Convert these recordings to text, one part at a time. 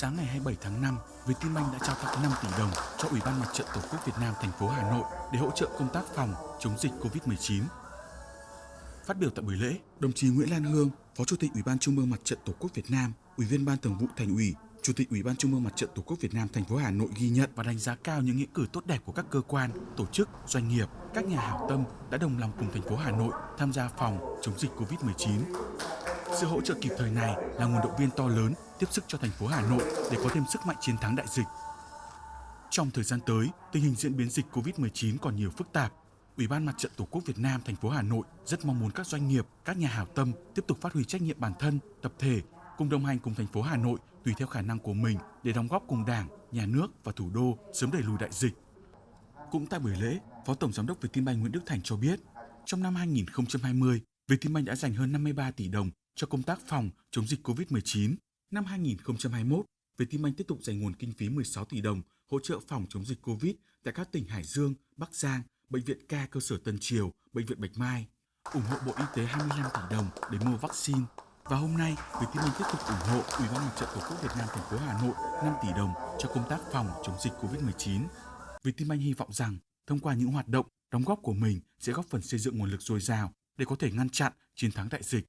sáng ngày 27 tháng 5, Vietinbank đã trao tặng 5 tỷ đồng cho Ủy ban Mặt trận Tổ quốc Việt Nam thành phố Hà Nội để hỗ trợ công tác phòng chống dịch Covid-19. Phát biểu tại buổi lễ, đồng chí Nguyễn Lan Hương, Phó Chủ tịch Ủy ban Trung ương Mặt trận Tổ quốc Việt Nam, Ủy viên Ban Thường vụ Thành ủy, Chủ tịch Ủy ban Trung ương Mặt trận Tổ quốc Việt Nam thành phố Hà Nội ghi nhận và đánh giá cao những nghĩa cử tốt đẹp của các cơ quan, tổ chức, doanh nghiệp, các nhà hảo tâm đã đồng lòng cùng thành phố Hà Nội tham gia phòng chống dịch Covid-19. Sự hỗ trợ kịp thời này là nguồn động viên to lớn tiếp sức cho thành phố Hà Nội để có thêm sức mạnh chiến thắng đại dịch. Trong thời gian tới, tình hình diễn biến dịch Covid-19 còn nhiều phức tạp. Ủy ban Mặt trận Tổ quốc Việt Nam thành phố Hà Nội rất mong muốn các doanh nghiệp, các nhà hảo tâm tiếp tục phát huy trách nhiệm bản thân, tập thể cùng đồng hành cùng thành phố Hà Nội tùy theo khả năng của mình để đóng góp cùng Đảng, Nhà nước và thủ đô sớm đẩy lùi đại dịch. Cũng tại buổi lễ, Phó Tổng Giám đốc Vietinbank Nguyễn Đức Thành cho biết, trong năm 2020, Vietinbank đã dành hơn 53 tỷ đồng cho công tác phòng chống dịch COVID-19. Năm 2021, Vietinbank tiếp tục dành nguồn kinh phí 16 tỷ đồng hỗ trợ phòng chống dịch COVID tại các tỉnh Hải Dương, Bắc Giang, Bệnh viện Ca cơ sở Tân Triều, Bệnh viện Bạch Mai, ủng hộ Bộ Y tế 25 tỷ đồng để mua vaccine. Và hôm nay, Vietinbank tiếp tục ủng hộ Ủy ban Mặt trận Tổ quốc Việt Nam thành phố Hà Nội 5 tỷ đồng cho công tác phòng chống dịch COVID-19. Vietinbank hy vọng rằng thông qua những hoạt động, đóng góp của mình sẽ góp phần xây dựng nguồn lực dồi dào để có thể ngăn chặn chiến thắng đại dịch.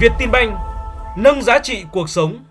Vietinbank nâng giá trị cuộc sống.